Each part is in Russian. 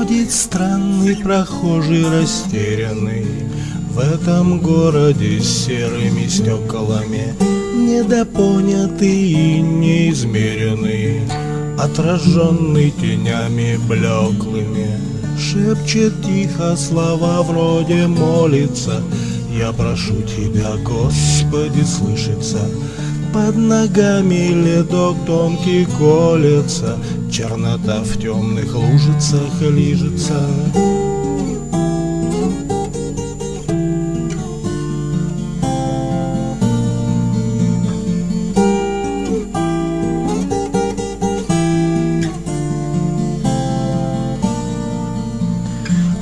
Ходит странный прохожий растерянный. В этом городе с серыми стеклами Недопонятый и неизмеренный. Отраженный тенями блеклыми Шепчет тихо слова вроде молится. Я прошу тебя, Господи, слышится под ногами ледок тонкий колется, Чернота в темных лужицах лижется.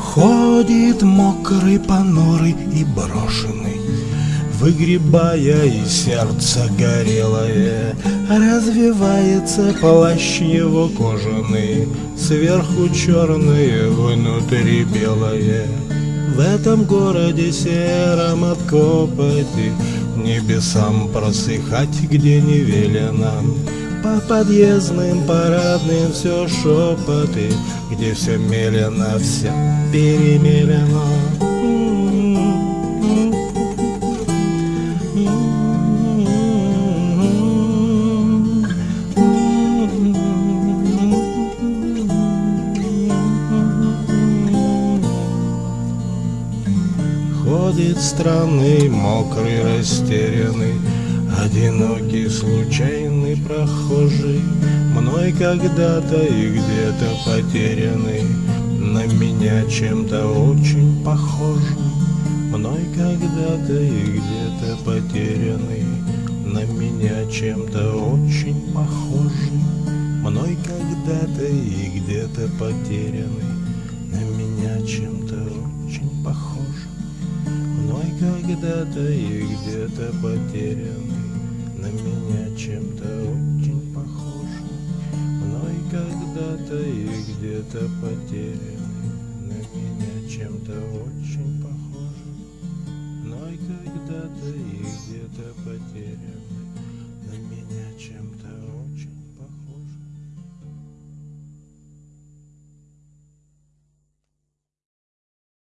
Ходит мокрый, понурый и брошенный Выгребая из сердца горелое Развивается плащ его кожаный Сверху черное, внутри белое. В этом городе сером от копоти Небесам просыхать, где не велено. По подъездным парадным все шепоты Где все мелено, все перемелено Ходит странный, мокрый, растерянный, Одинокий, случайный прохожий, Мной когда-то и где-то потерянный, На меня чем-то очень похожий. Мной когда-то и где-то потерянный, На меня чем-то очень похожий. Мной когда-то и где-то потерянный, На меня чем-то очень похожий. Когда-то и где-то потерянный, На меня чем-то очень похожий. Мной когда-то и где-то потерянный, На меня чем-то очень похожий. Мной когда-то и где-то